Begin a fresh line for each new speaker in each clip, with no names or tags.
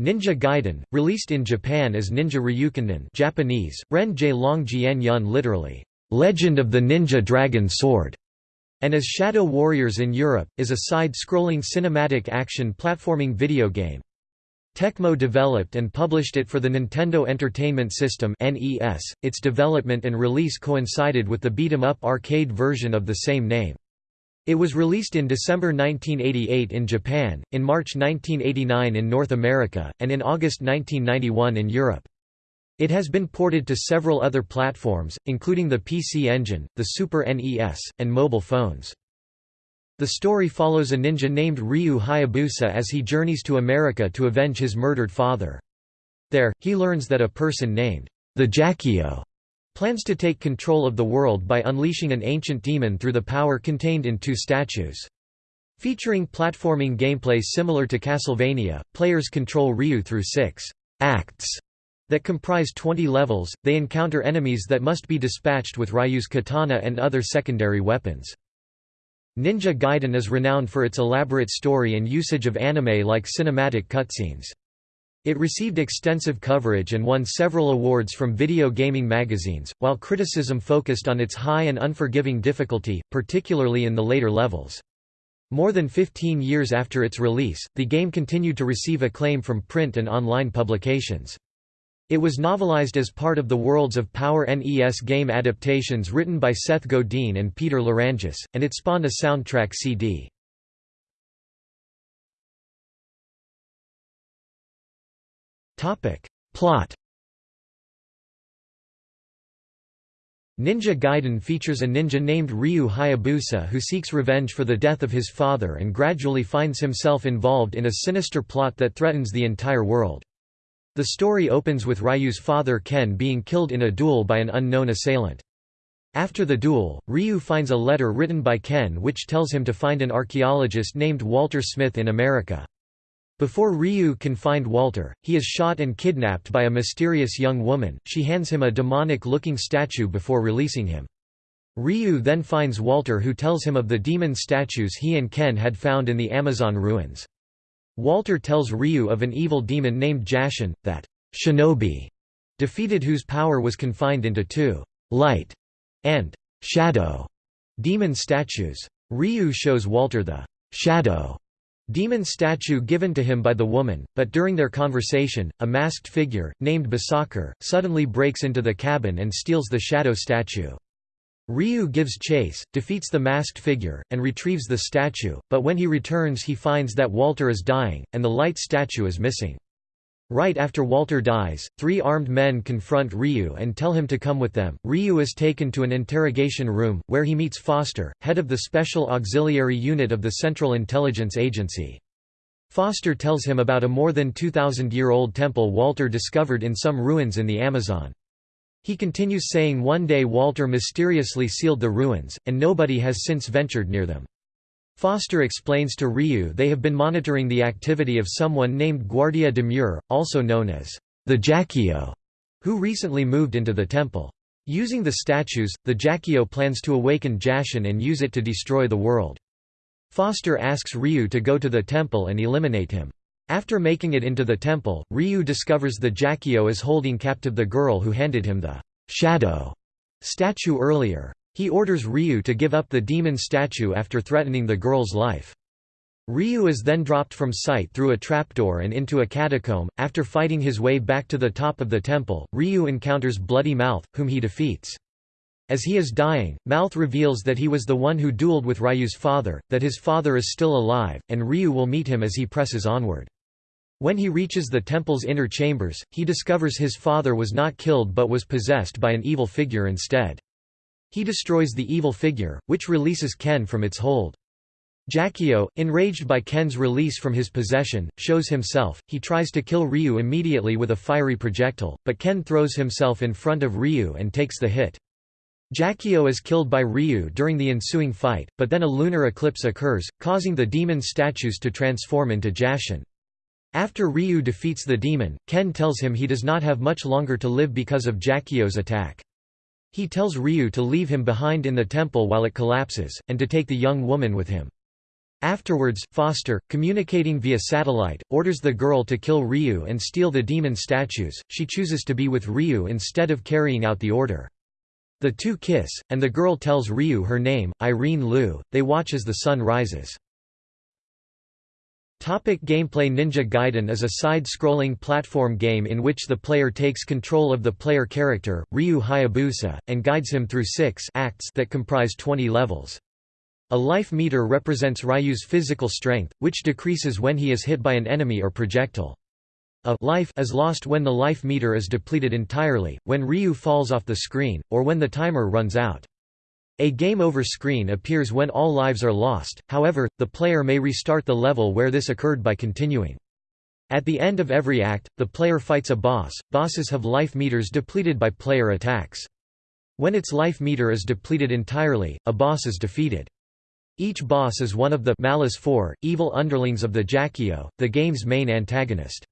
Ninja Gaiden, released in Japan as Ninja Ryukanin Japanese, Ren Long Jian Yun literally, Legend of the Ninja Dragon Sword, and as Shadow Warriors in Europe, is a side-scrolling cinematic action platforming video game. Tecmo developed and published it for the Nintendo Entertainment System. Its development and release coincided with the beat 'em up arcade version of the same name. It was released in December 1988 in Japan, in March 1989 in North America, and in August 1991 in Europe. It has been ported to several other platforms, including the PC Engine, the Super NES, and mobile phones. The story follows a ninja named Ryu Hayabusa as he journeys to America to avenge his murdered father. There, he learns that a person named the Jaquio plans to take control of the world by unleashing an ancient demon through the power contained in two statues. Featuring platforming gameplay similar to Castlevania, players control Ryu through six acts that comprise 20 levels, they encounter enemies that must be dispatched with Ryu's katana and other secondary weapons. Ninja Gaiden is renowned for its elaborate story and usage of anime-like cinematic cutscenes. It received extensive coverage and won several awards from video gaming magazines, while criticism focused on its high and unforgiving difficulty, particularly in the later levels. More than 15 years after its release, the game continued to receive acclaim from print and online publications. It was novelized as part of the Worlds of Power NES game adaptations written by Seth Godin and Peter Lerangis, and it spawned a soundtrack CD. Plot Ninja Gaiden features a ninja named Ryu Hayabusa who seeks revenge for the death of his father and gradually finds himself involved in a sinister plot that threatens the entire world. The story opens with Ryu's father Ken being killed in a duel by an unknown assailant. After the duel, Ryu finds a letter written by Ken which tells him to find an archaeologist named Walter Smith in America. Before Ryu can find Walter, he is shot and kidnapped by a mysterious young woman, she hands him a demonic-looking statue before releasing him. Ryu then finds Walter who tells him of the demon statues he and Ken had found in the Amazon ruins. Walter tells Ryu of an evil demon named Jashin, that shinobi defeated whose power was confined into two light and shadow demon statues. Ryu shows Walter the shadow demon statue given to him by the woman, but during their conversation, a masked figure, named Basaquer, suddenly breaks into the cabin and steals the shadow statue. Ryu gives chase, defeats the masked figure, and retrieves the statue, but when he returns he finds that Walter is dying, and the light statue is missing. Right after Walter dies, three armed men confront Ryu and tell him to come with them. Ryu is taken to an interrogation room, where he meets Foster, head of the Special Auxiliary Unit of the Central Intelligence Agency. Foster tells him about a more than 2,000-year-old temple Walter discovered in some ruins in the Amazon. He continues saying one day Walter mysteriously sealed the ruins, and nobody has since ventured near them. Foster explains to Ryu they have been monitoring the activity of someone named Guardia de Mur, also known as the Jaquio, who recently moved into the temple. Using the statues, the Jaquio plans to awaken Jashin and use it to destroy the world. Foster asks Ryu to go to the temple and eliminate him. After making it into the temple, Ryu discovers the Jaquio is holding captive the girl who handed him the shadow statue earlier. He orders Ryu to give up the demon statue after threatening the girl's life. Ryu is then dropped from sight through a trapdoor and into a catacomb. After fighting his way back to the top of the temple, Ryu encounters Bloody Mouth, whom he defeats. As he is dying, Mouth reveals that he was the one who dueled with Ryu's father, that his father is still alive, and Ryu will meet him as he presses onward. When he reaches the temple's inner chambers, he discovers his father was not killed but was possessed by an evil figure instead. He destroys the evil figure, which releases Ken from its hold. Jaquio, enraged by Ken's release from his possession, shows himself. He tries to kill Ryu immediately with a fiery projectile, but Ken throws himself in front of Ryu and takes the hit. Jaquio is killed by Ryu during the ensuing fight, but then a lunar eclipse occurs, causing the demon statues to transform into Jashin. After Ryu defeats the demon, Ken tells him he does not have much longer to live because of Jaquio's attack. He tells Ryu to leave him behind in the temple while it collapses, and to take the young woman with him. Afterwards, Foster, communicating via satellite, orders the girl to kill Ryu and steal the demon statues. She chooses to be with Ryu instead of carrying out the order. The two kiss, and the girl tells Ryu her name, Irene Liu. They watch as the sun rises. Topic gameplay Ninja Gaiden is a side-scrolling platform game in which the player takes control of the player character, Ryu Hayabusa, and guides him through six acts that comprise 20 levels. A life meter represents Ryu's physical strength, which decreases when he is hit by an enemy or projectile. A life is lost when the life meter is depleted entirely, when Ryu falls off the screen, or when the timer runs out. A game over screen appears when all lives are lost, however, the player may restart the level where this occurred by continuing. At the end of every act, the player fights a boss. Bosses have life meters depleted by player attacks. When its life meter is depleted entirely, a boss is defeated. Each boss is one of the Malice Four, evil underlings of the Jaquio, the game's main antagonist.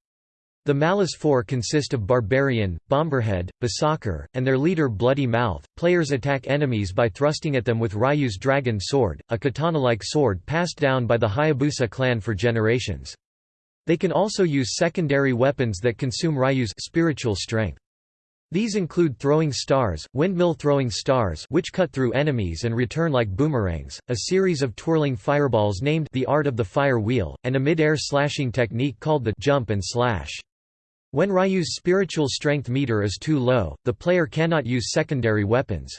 The Malice Four consist of Barbarian, Bomberhead, Basaquer, and their leader Bloody Mouth. Players attack enemies by thrusting at them with Ryu's Dragon Sword, a katana-like sword passed down by the Hayabusa clan for generations. They can also use secondary weapons that consume Ryu's spiritual strength. These include throwing stars, windmill throwing stars which cut through enemies and return like boomerangs, a series of twirling fireballs named the art of the fire wheel, and a mid-air slashing technique called the jump and slash. When Ryu's spiritual strength meter is too low, the player cannot use secondary weapons.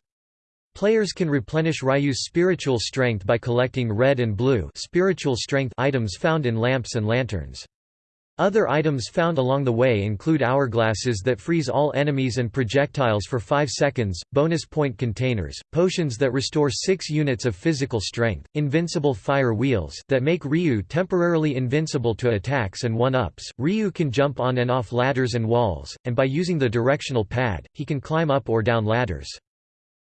Players can replenish Ryu's spiritual strength by collecting red and blue spiritual strength items found in lamps and lanterns. Other items found along the way include hourglasses that freeze all enemies and projectiles for 5 seconds, bonus point containers, potions that restore 6 units of physical strength, invincible fire wheels that make Ryu temporarily invincible to attacks and one-ups. Ryu can jump on and off ladders and walls, and by using the directional pad, he can climb up or down ladders.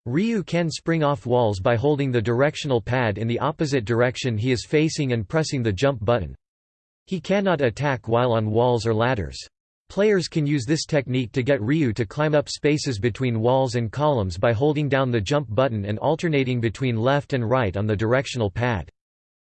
Ryu can spring off walls by holding the directional pad in the opposite direction he is facing and pressing the jump button. He cannot attack while on walls or ladders. Players can use this technique to get Ryu to climb up spaces between walls and columns by holding down the jump button and alternating between left and right on the directional pad.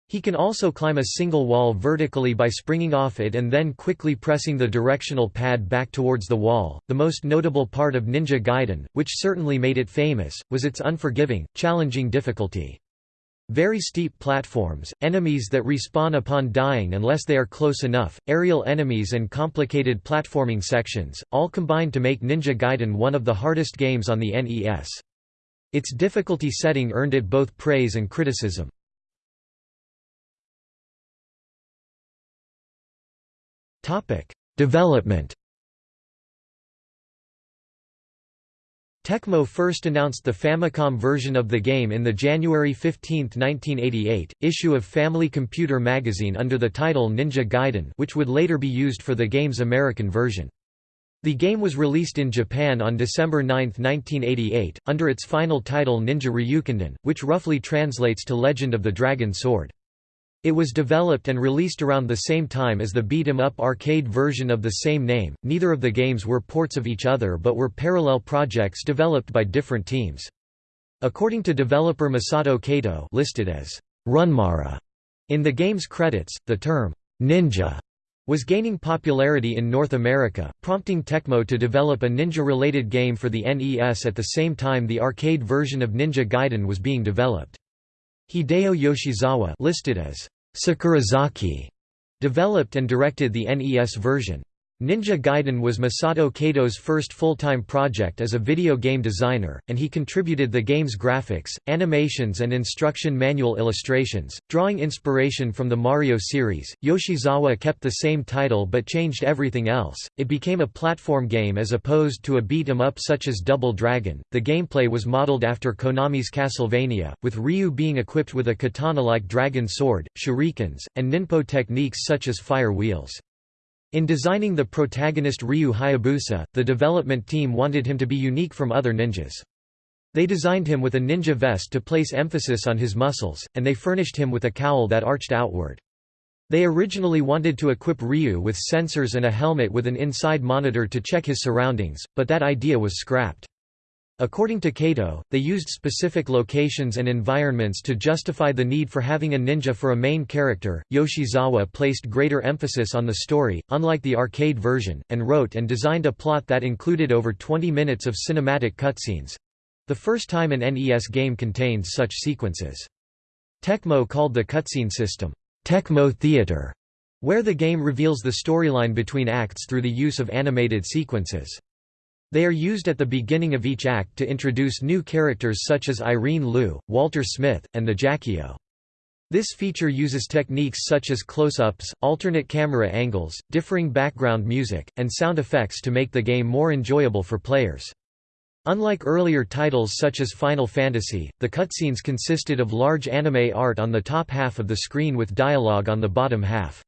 He can also climb a single wall vertically by springing off it and then quickly pressing the directional pad back towards the wall. The most notable part of Ninja Gaiden, which certainly made it famous, was its unforgiving, challenging difficulty. Very steep platforms, enemies that respawn upon dying unless they are close enough, aerial enemies and complicated platforming sections, all combine to make Ninja Gaiden one of the hardest games on the NES. Its difficulty setting earned it both praise and criticism. Development Tecmo first announced the Famicom version of the game in the January 15, 1988, issue of Family Computer magazine under the title Ninja Gaiden which would later be used for the game's American version. The game was released in Japan on December 9, 1988, under its final title Ninja Ryukenden, which roughly translates to Legend of the Dragon Sword. It was developed and released around the same time as the beat-em-up arcade version of the same name. Neither of the games were ports of each other but were parallel projects developed by different teams. According to developer Masato Kato, listed as Runmaru in the game's credits, the term ninja was gaining popularity in North America, prompting Tecmo to develop a ninja-related game for the NES at the same time the arcade version of Ninja Gaiden was being developed. Hideo Yoshizawa listed as Sakurazaki developed and directed the NES version. Ninja Gaiden was Masato Kato's first full-time project as a video game designer, and he contributed the game's graphics, animations and instruction manual illustrations. Drawing inspiration from the Mario series, Yoshizawa kept the same title but changed everything else. It became a platform game as opposed to a beat 'em up such as Double Dragon. The gameplay was modeled after Konami's Castlevania, with Ryu being equipped with a katana-like dragon sword, shurikens, and ninpo techniques such as fire wheels. In designing the protagonist Ryu Hayabusa, the development team wanted him to be unique from other ninjas. They designed him with a ninja vest to place emphasis on his muscles, and they furnished him with a cowl that arched outward. They originally wanted to equip Ryu with sensors and a helmet with an inside monitor to check his surroundings, but that idea was scrapped. According to Kato, they used specific locations and environments to justify the need for having a ninja for a main character. Yoshizawa placed greater emphasis on the story, unlike the arcade version, and wrote and designed a plot that included over 20 minutes of cinematic cutscenes the first time an NES game contains such sequences. Tecmo called the cutscene system, Tecmo Theater, where the game reveals the storyline between acts through the use of animated sequences. They are used at the beginning of each act to introduce new characters such as Irene Liu, Walter Smith, and the Jaquio. This feature uses techniques such as close-ups, alternate camera angles, differing background music, and sound effects to make the game more enjoyable for players. Unlike earlier titles such as Final Fantasy, the cutscenes consisted of large anime art on the top half of the screen with dialogue on the bottom half.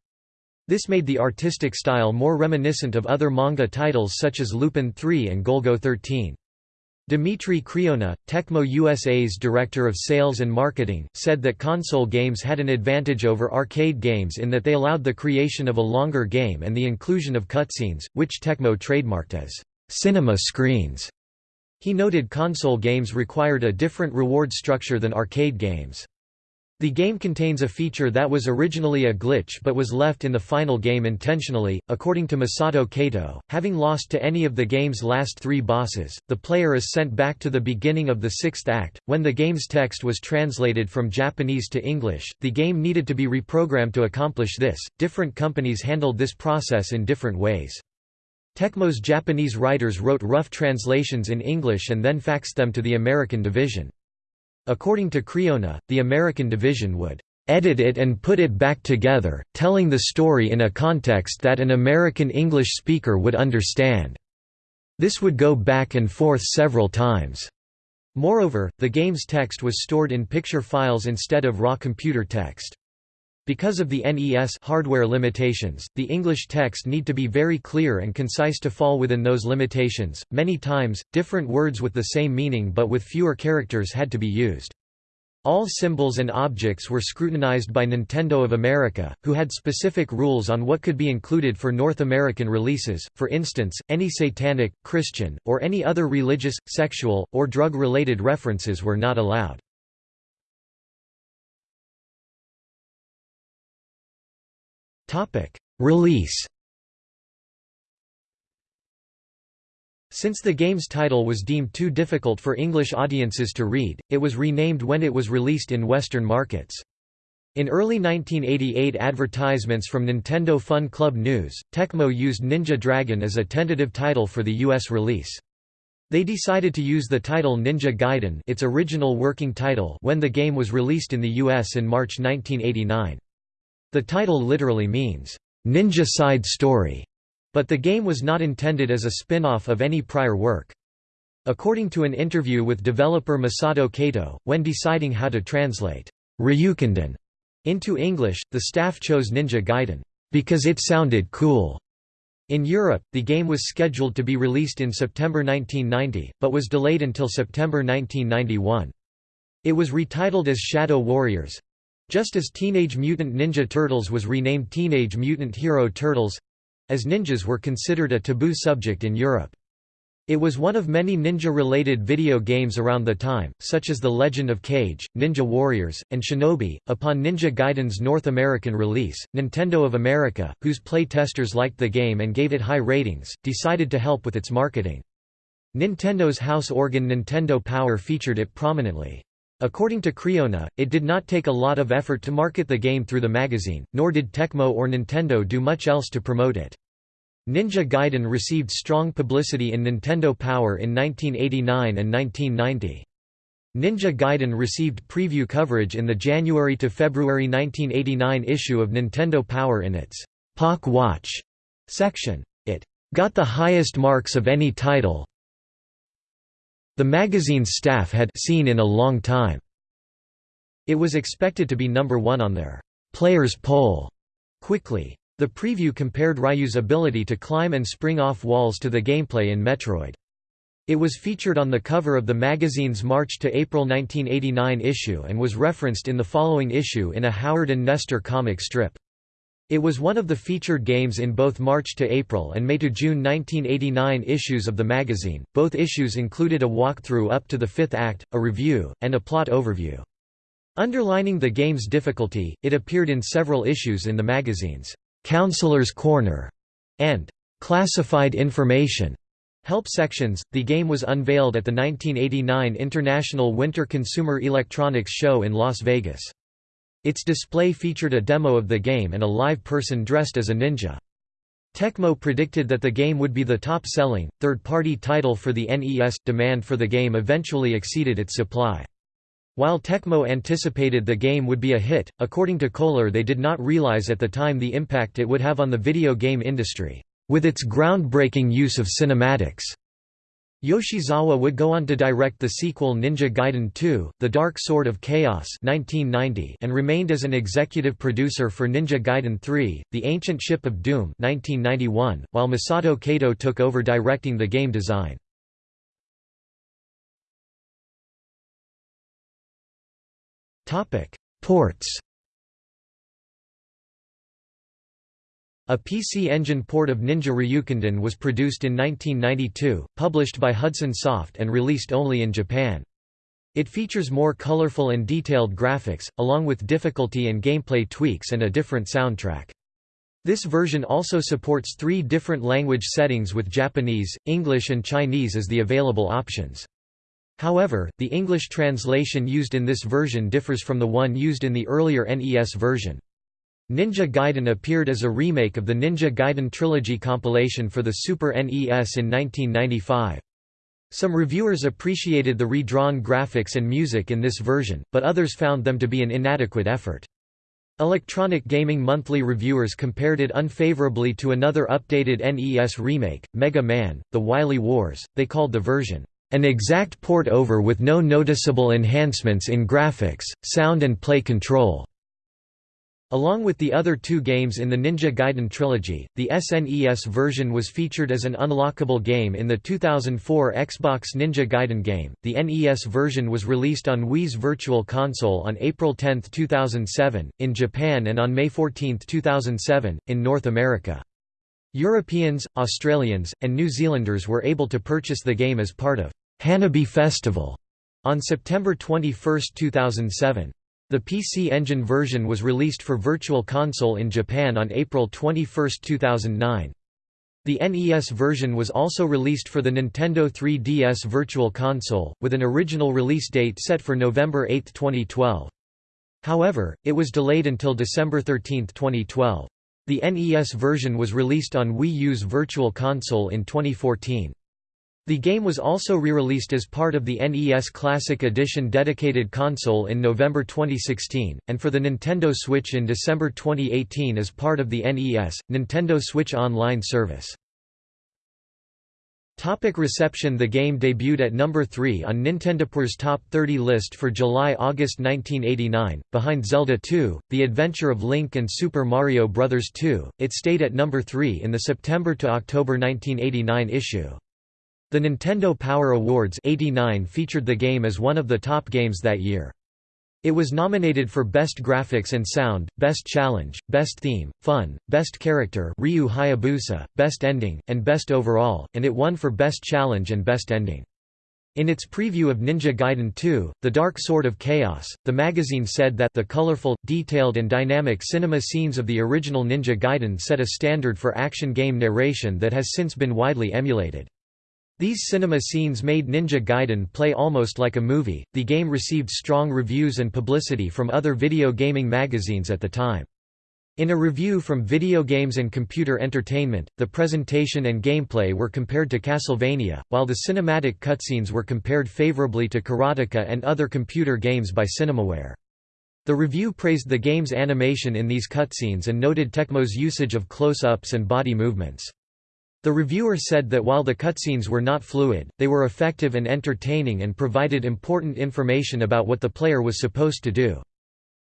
This made the artistic style more reminiscent of other manga titles such as Lupin III and Golgo 13. Dimitri Criona, Tecmo USA's director of sales and marketing, said that console games had an advantage over arcade games in that they allowed the creation of a longer game and the inclusion of cutscenes, which Tecmo trademarked as cinema screens. He noted console games required a different reward structure than arcade games. The game contains a feature that was originally a glitch but was left in the final game intentionally. According to Masato Kato, having lost to any of the game's last three bosses, the player is sent back to the beginning of the sixth act. When the game's text was translated from Japanese to English, the game needed to be reprogrammed to accomplish this. Different companies handled this process in different ways. Tecmo's Japanese writers wrote rough translations in English and then faxed them to the American division. According to Criona, the American division would edit it and put it back together, telling the story in a context that an American English speaker would understand. This would go back and forth several times. Moreover, the game's text was stored in picture files instead of raw computer text. Because of the NES hardware limitations, the English text need to be very clear and concise to fall within those limitations. Many times, different words with the same meaning but with fewer characters had to be used. All symbols and objects were scrutinized by Nintendo of America, who had specific rules on what could be included for North American releases, for instance, any satanic, Christian, or any other religious, sexual, or drug-related references were not allowed. Release Since the game's title was deemed too difficult for English audiences to read, it was renamed when it was released in Western markets. In early 1988 advertisements from Nintendo Fun Club News, Tecmo used Ninja Dragon as a tentative title for the US release. They decided to use the title Ninja Gaiden its original working title when the game was released in the US in March 1989. The title literally means, "'Ninja Side Story' but the game was not intended as a spin-off of any prior work. According to an interview with developer Masato Kato, when deciding how to translate Ryukenden into English, the staff chose Ninja Gaiden because it sounded cool. In Europe, the game was scheduled to be released in September 1990, but was delayed until September 1991. It was retitled as Shadow Warriors, just as Teenage Mutant Ninja Turtles was renamed Teenage Mutant Hero Turtles—as ninjas were considered a taboo subject in Europe. It was one of many ninja-related video games around the time, such as The Legend of Kage, Ninja Warriors, and Shinobi. Upon Ninja Gaiden's North American release, Nintendo of America, whose playtesters liked the game and gave it high ratings, decided to help with its marketing. Nintendo's house organ Nintendo Power featured it prominently. According to Criona, it did not take a lot of effort to market the game through the magazine, nor did Tecmo or Nintendo do much else to promote it. Ninja Gaiden received strong publicity in Nintendo Power in 1989 and 1990. Ninja Gaiden received preview coverage in the January to February 1989 issue of Nintendo Power in its Pak Watch section. It got the highest marks of any title, the magazine's staff had seen in a long time. It was expected to be number one on their players poll quickly. The preview compared Ryu's ability to climb and spring off walls to the gameplay in Metroid. It was featured on the cover of the magazine's March to April 1989 issue and was referenced in the following issue in a Howard and Nestor comic strip. It was one of the featured games in both March to April and May to June 1989 issues of the magazine. Both issues included a walkthrough up to the fifth act, a review, and a plot overview. Underlining the game's difficulty, it appeared in several issues in the magazine's Counselor's Corner and Classified Information help sections. The game was unveiled at the 1989 International Winter Consumer Electronics Show in Las Vegas. Its display featured a demo of the game and a live person dressed as a ninja. Tecmo predicted that the game would be the top-selling, third-party title for the NES. Demand for the game eventually exceeded its supply. While Tecmo anticipated the game would be a hit, according to Kohler they did not realize at the time the impact it would have on the video game industry, with its groundbreaking use of cinematics. Yoshizawa would go on to direct the sequel Ninja Gaiden 2, The Dark Sword of Chaos 1990 and remained as an executive producer for Ninja Gaiden 3, The Ancient Ship of Doom 1991, while Masato Kato took over directing the game design. Ports A PC Engine port of Ninja Ryukenden was produced in 1992, published by Hudson Soft and released only in Japan. It features more colorful and detailed graphics, along with difficulty and gameplay tweaks and a different soundtrack. This version also supports three different language settings with Japanese, English and Chinese as the available options. However, the English translation used in this version differs from the one used in the earlier NES version. Ninja Gaiden appeared as a remake of the Ninja Gaiden Trilogy compilation for the Super NES in 1995. Some reviewers appreciated the redrawn graphics and music in this version, but others found them to be an inadequate effort. Electronic Gaming Monthly reviewers compared it unfavorably to another updated NES remake, Mega Man, The Wily Wars. They called the version, an exact port over with no noticeable enhancements in graphics, sound and play control. Along with the other two games in the Ninja Gaiden trilogy, the SNES version was featured as an unlockable game in the 2004 Xbox Ninja Gaiden game. The NES version was released on Wii's Virtual Console on April 10, 2007, in Japan and on May 14, 2007, in North America. Europeans, Australians, and New Zealanders were able to purchase the game as part of Hanabi Festival on September 21, 2007. The PC Engine version was released for Virtual Console in Japan on April 21, 2009. The NES version was also released for the Nintendo 3DS Virtual Console, with an original release date set for November 8, 2012. However, it was delayed until December 13, 2012. The NES version was released on Wii U's Virtual Console in 2014. The game was also re-released as part of the NES Classic Edition dedicated console in November 2016, and for the Nintendo Switch in December 2018 as part of the NES, Nintendo Switch Online service. Topic reception The game debuted at number 3 on Nintendo's Top 30 list for July–August 1989, behind Zelda 2, The Adventure of Link and Super Mario Bros. 2. It stayed at number 3 in the September-October 1989 issue. The Nintendo Power Awards 89 featured the game as one of the top games that year. It was nominated for Best Graphics and Sound, Best Challenge, Best Theme, Fun, Best Character Ryu Hayabusa, Best Ending, and Best Overall, and it won for Best Challenge and Best Ending. In its preview of Ninja Gaiden 2, The Dark Sword of Chaos, the magazine said that the colorful, detailed and dynamic cinema scenes of the original Ninja Gaiden set a standard for action game narration that has since been widely emulated. These cinema scenes made Ninja Gaiden play almost like a movie. The game received strong reviews and publicity from other video gaming magazines at the time. In a review from Video Games and Computer Entertainment, the presentation and gameplay were compared to Castlevania, while the cinematic cutscenes were compared favorably to Karateka and other computer games by Cinemaware. The review praised the game's animation in these cutscenes and noted Tecmo's usage of close-ups and body movements. The reviewer said that while the cutscenes were not fluid, they were effective and entertaining and provided important information about what the player was supposed to do.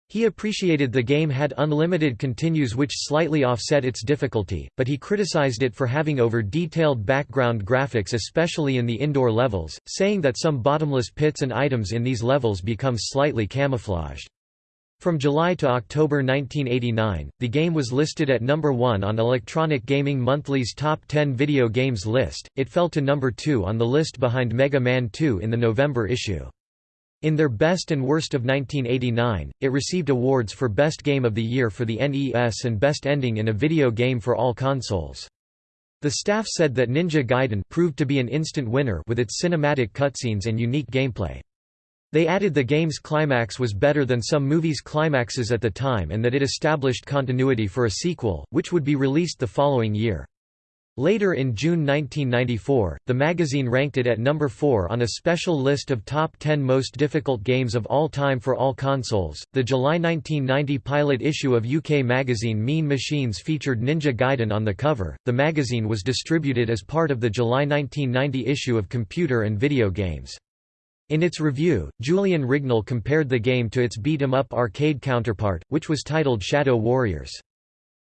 He appreciated the game had unlimited continues which slightly offset its difficulty, but he criticized it for having over-detailed background graphics especially in the indoor levels, saying that some bottomless pits and items in these levels become slightly camouflaged. From July to October 1989, the game was listed at number 1 on Electronic Gaming Monthly's Top 10 Video Games list, it fell to number 2 on the list behind Mega Man 2 in the November issue. In their Best and Worst of 1989, it received awards for Best Game of the Year for the NES and Best Ending in a Video Game for all consoles. The staff said that Ninja Gaiden proved to be an instant winner with its cinematic cutscenes and unique gameplay. They added the game's climax was better than some movies' climaxes at the time and that it established continuity for a sequel, which would be released the following year. Later in June 1994, the magazine ranked it at number 4 on a special list of top 10 most difficult games of all time for all consoles. The July 1990 pilot issue of UK magazine Mean Machines featured Ninja Gaiden on the cover. The magazine was distributed as part of the July 1990 issue of Computer and Video Games. In its review, Julian Rignall compared the game to its beat-em-up arcade counterpart, which was titled Shadow Warriors.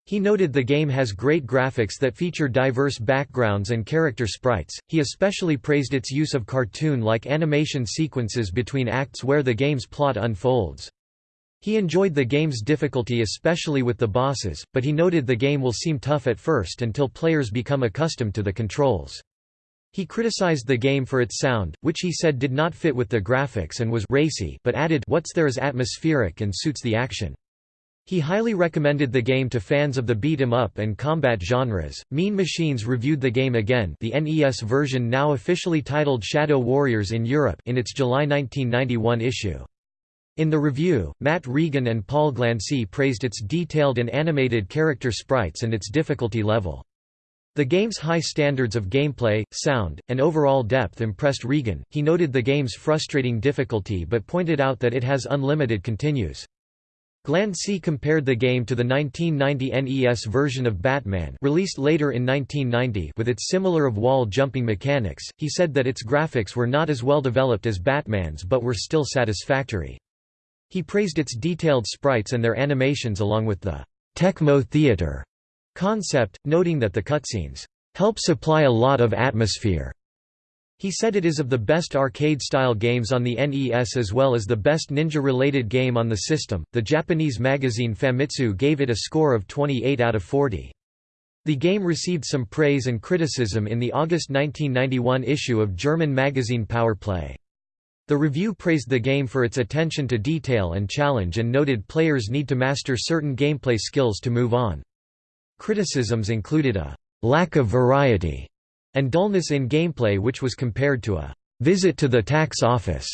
He noted the game has great graphics that feature diverse backgrounds and character sprites. He especially praised its use of cartoon like animation sequences between acts where the game's plot unfolds. He enjoyed the game's difficulty especially with the bosses, but he noted the game will seem tough at first until players become accustomed to the controls. He criticized the game for its sound, which he said did not fit with the graphics and was racy but added what's there is atmospheric and suits the action. He highly recommended the game to fans of the beat 'em up and combat genres. Mean Machines reviewed the game again, the NES version now officially titled Shadow Warriors in Europe, in its July 1991 issue. In the review, Matt Regan and Paul Glancey praised its detailed and animated character sprites and its difficulty level. The game's high standards of gameplay, sound, and overall depth impressed Regan. He noted the game's frustrating difficulty but pointed out that it has unlimited continues. Glancey compared the game to the 1990 NES version of Batman released later in 1990 with its similar of wall jumping mechanics. He said that its graphics were not as well developed as Batman's but were still satisfactory. He praised its detailed sprites and their animations along with the Tecmo Theater concept, noting that the cutscenes help supply a lot of atmosphere. He said it is of the best arcade-style games on the NES as well as the best ninja-related game on the system. The Japanese magazine Famitsu gave it a score of 28 out of 40. The game received some praise and criticism in the August 1991 issue of German magazine Power Play. The review praised the game for its attention to detail and challenge and noted players need to master certain gameplay skills to move on. Criticisms included a lack of variety and dullness in gameplay which was compared to a visit to the tax office.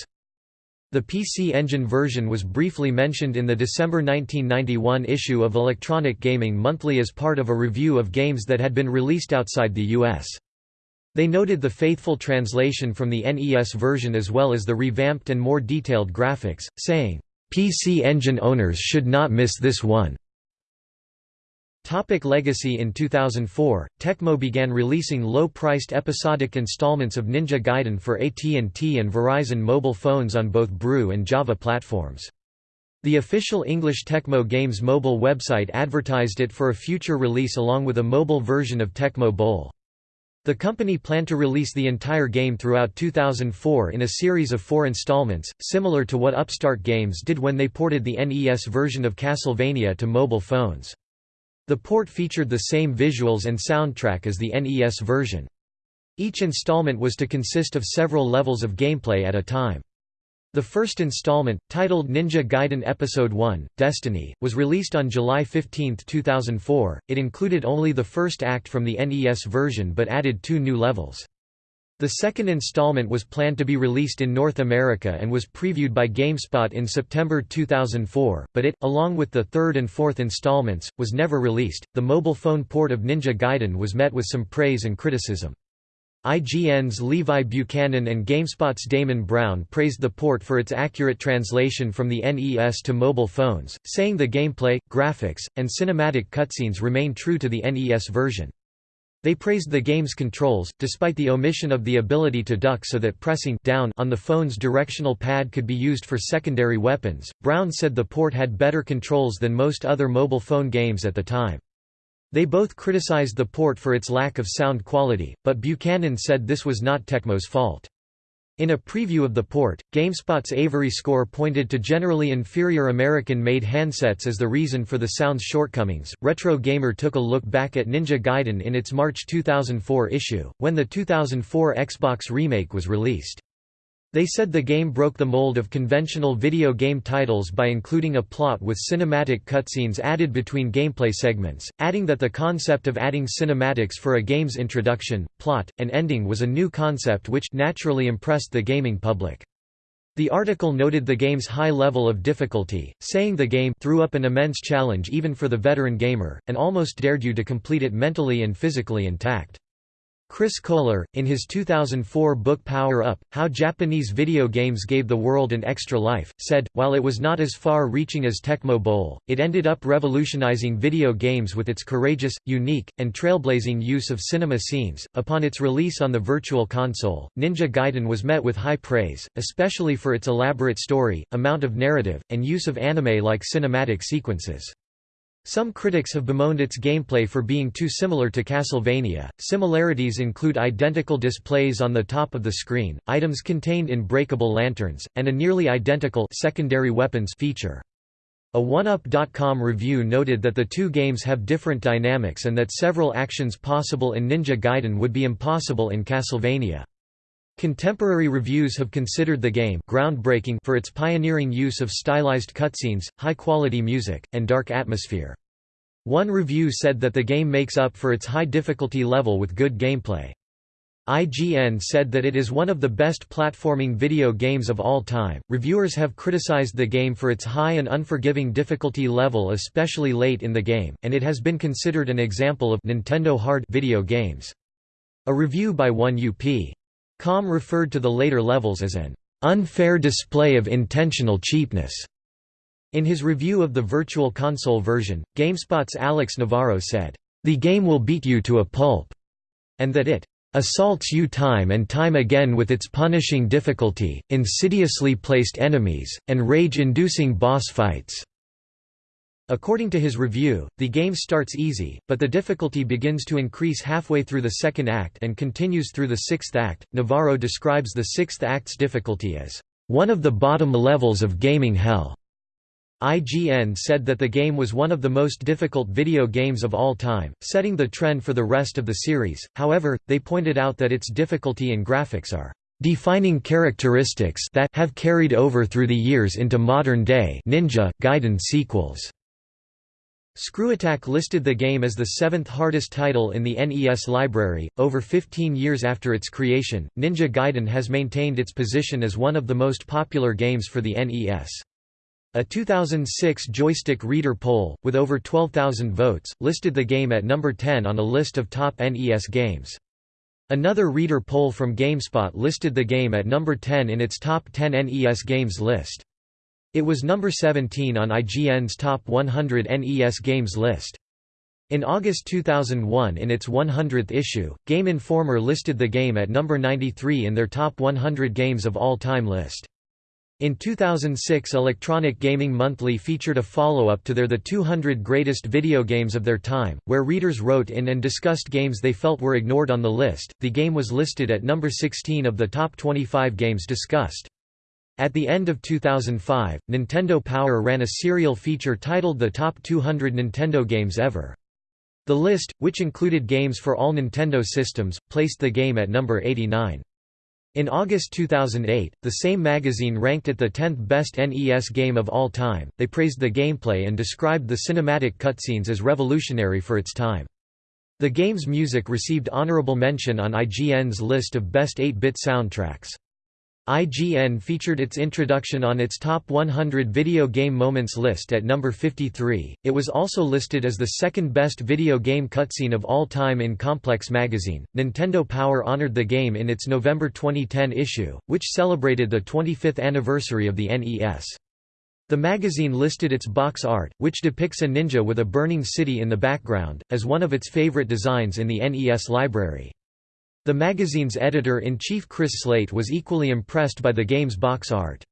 The PC Engine version was briefly mentioned in the December 1991 issue of Electronic Gaming Monthly as part of a review of games that had been released outside the US. They noted the faithful translation from the NES version as well as the revamped and more detailed graphics, saying, "PC Engine owners should not miss this one." Topic legacy In 2004, Tecmo began releasing low-priced episodic installments of Ninja Gaiden for AT&T and Verizon mobile phones on both Brew and Java platforms. The official English Tecmo Games mobile website advertised it for a future release along with a mobile version of Tecmo Bowl. The company planned to release the entire game throughout 2004 in a series of four installments, similar to what Upstart Games did when they ported the NES version of Castlevania to mobile phones. The port featured the same visuals and soundtrack as the NES version. Each installment was to consist of several levels of gameplay at a time. The first installment, titled Ninja Gaiden Episode 1, Destiny, was released on July 15, 2004. It included only the first act from the NES version but added two new levels. The second installment was planned to be released in North America and was previewed by GameSpot in September 2004, but it, along with the third and fourth installments, was never released. The mobile phone port of Ninja Gaiden was met with some praise and criticism. IGN's Levi Buchanan and GameSpot's Damon Brown praised the port for its accurate translation from the NES to mobile phones, saying the gameplay, graphics, and cinematic cutscenes remain true to the NES version. They praised the game's controls, despite the omission of the ability to duck so that pressing down on the phone's directional pad could be used for secondary weapons. Brown said the port had better controls than most other mobile phone games at the time. They both criticized the port for its lack of sound quality, but Buchanan said this was not Tecmo's fault. In a preview of the port, GameSpot's Avery Score pointed to generally inferior American-made handsets as the reason for the sound's shortcomings. Retro Gamer took a look back at Ninja Gaiden in its March 2004 issue, when the 2004 Xbox remake was released. They said the game broke the mold of conventional video game titles by including a plot with cinematic cutscenes added between gameplay segments, adding that the concept of adding cinematics for a game's introduction, plot, and ending was a new concept which naturally impressed the gaming public. The article noted the game's high level of difficulty, saying the game threw up an immense challenge even for the veteran gamer, and almost dared you to complete it mentally and physically intact. Chris Kohler, in his 2004 book Power Up, How Japanese Video Games Gave the World an Extra Life, said, while it was not as far-reaching as Tecmo Bowl, it ended up revolutionizing video games with its courageous, unique, and trailblazing use of cinema scenes. Upon its release on the Virtual Console, Ninja Gaiden was met with high praise, especially for its elaborate story, amount of narrative, and use of anime-like cinematic sequences. Some critics have bemoaned its gameplay for being too similar to Castlevania. Similarities include identical displays on the top of the screen, items contained in breakable lanterns, and a nearly identical secondary weapons feature. A 1UP.com review noted that the two games have different dynamics and that several actions possible in Ninja Gaiden would be impossible in Castlevania. Contemporary reviews have considered the game groundbreaking for its pioneering use of stylized cutscenes, high-quality music, and dark atmosphere. One review said that the game makes up for its high difficulty level with good gameplay. IGN said that it is one of the best platforming video games of all time. Reviewers have criticized the game for its high and unforgiving difficulty level, especially late in the game, and it has been considered an example of Nintendo hard video games. A review by 1UP Com referred to the later levels as an unfair display of intentional cheapness. In his review of the Virtual Console version, GameSpot's Alex Navarro said, "...the game will beat you to a pulp," and that it assaults you time and time again with its punishing difficulty, insidiously placed enemies, and rage-inducing boss fights." According to his review, the game starts easy, but the difficulty begins to increase halfway through the second act and continues through the sixth act. Navarro describes the sixth act's difficulty as one of the bottom levels of gaming hell. IGN said that the game was one of the most difficult video games of all time, setting the trend for the rest of the series. However, they pointed out that its difficulty and graphics are defining characteristics that have carried over through the years into modern-day Ninja Gaiden sequels. ScrewAttack listed the game as the seventh hardest title in the NES library. Over 15 years after its creation, Ninja Gaiden has maintained its position as one of the most popular games for the NES. A 2006 Joystiq reader poll, with over 12,000 votes, listed the game at number 10 on a list of top NES games. Another reader poll from GameSpot listed the game at number 10 in its top 10 NES games list. It was number 17 on IGN's Top 100 NES Games list. In August 2001 in its 100th issue, Game Informer listed the game at number 93 in their Top 100 Games of All Time list. In 2006 Electronic Gaming Monthly featured a follow-up to their The 200 Greatest Video Games of Their Time, where readers wrote in and discussed games they felt were ignored on the list. The game was listed at number 16 of the top 25 games discussed. At the end of 2005, Nintendo Power ran a serial feature titled The Top 200 Nintendo Games Ever. The list, which included games for all Nintendo systems, placed the game at number 89. In August 2008, the same magazine ranked it the 10th best NES game of all time. They praised the gameplay and described the cinematic cutscenes as revolutionary for its time. The game's music received honorable mention on IGN's list of best 8-bit soundtracks. IGN featured its introduction on its Top 100 Video Game Moments list at number 53. It was also listed as the second best video game cutscene of all time in Complex magazine. Nintendo Power honored the game in its November 2010 issue, which celebrated the 25th anniversary of the NES. The magazine listed its box art, which depicts a ninja with a burning city in the background, as one of its favorite designs in the NES library. The magazine's editor-in-chief Chris Slate was equally impressed by the game's box art.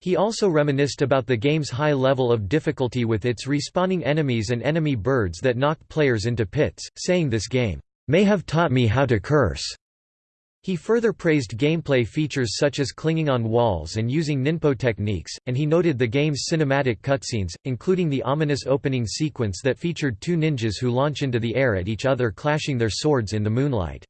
He also reminisced about the game's high level of difficulty with its respawning enemies and enemy birds that knocked players into pits, saying this game, "...may have taught me how to curse." He further praised gameplay features such as clinging on walls and using ninpo techniques, and he noted the game's cinematic cutscenes, including the ominous opening sequence that featured two ninjas who launch into the air at each other clashing their swords in the moonlight.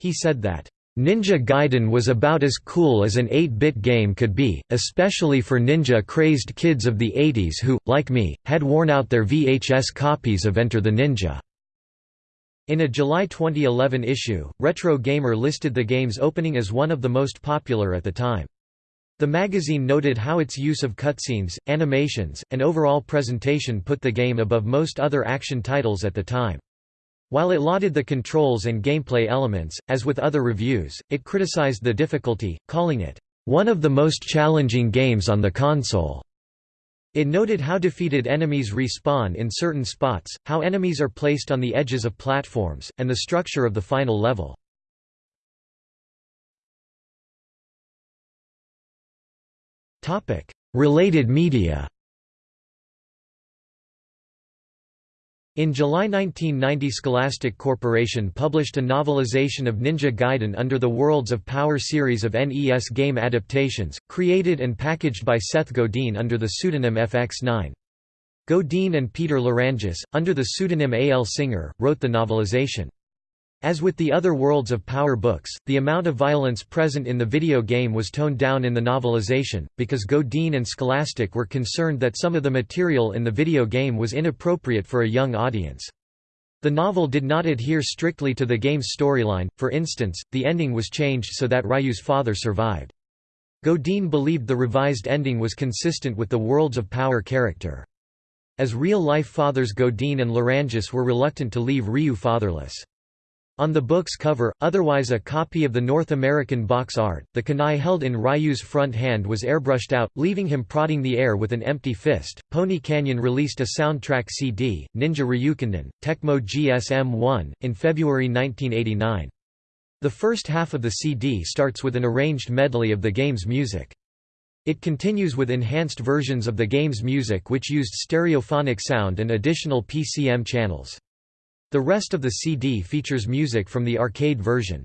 He said that, Ninja Gaiden was about as cool as an 8-bit game could be, especially for ninja-crazed kids of the 80s who, like me, had worn out their VHS copies of Enter the Ninja. In a July 2011 issue, Retro Gamer listed the game's opening as one of the most popular at the time. The magazine noted how its use of cutscenes, animations, and overall presentation put the game above most other action titles at the time. While it lauded the controls and gameplay elements, as with other reviews, it criticized the difficulty, calling it, "...one of the most challenging games on the console." It noted how defeated enemies respawn in certain spots, how enemies are placed on the edges of platforms, and the structure of the final level. Related media In July 1990 Scholastic Corporation published a novelization of Ninja Gaiden under the Worlds of Power series of NES game adaptations, created and packaged by Seth Godin under the pseudonym FX9. Godin and Peter Lerangis, under the pseudonym A. L. Singer, wrote the novelization. As with the other Worlds of Power books, the amount of violence present in the video game was toned down in the novelization, because Godin and Scholastic were concerned that some of the material in the video game was inappropriate for a young audience. The novel did not adhere strictly to the game's storyline, for instance, the ending was changed so that Ryu's father survived. Godin believed the revised ending was consistent with the Worlds of Power character. As real-life fathers Godin and Lerangis were reluctant to leave Ryu fatherless. On the book's cover, otherwise a copy of the North American box art, the kunai held in Ryu's front hand was airbrushed out, leaving him prodding the air with an empty fist. Pony Canyon released a soundtrack CD, Ninja Ryukenden, Tecmo GSM-1, in February 1989. The first half of the CD starts with an arranged medley of the game's music. It continues with enhanced versions of the game's music which used stereophonic sound and additional PCM channels. The rest of the CD features music from the arcade version.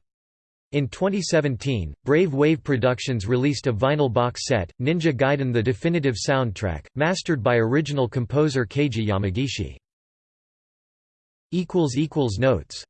In 2017, Brave Wave Productions released a vinyl box set, Ninja Gaiden the definitive soundtrack, mastered by original composer Keiji Yamagishi. Notes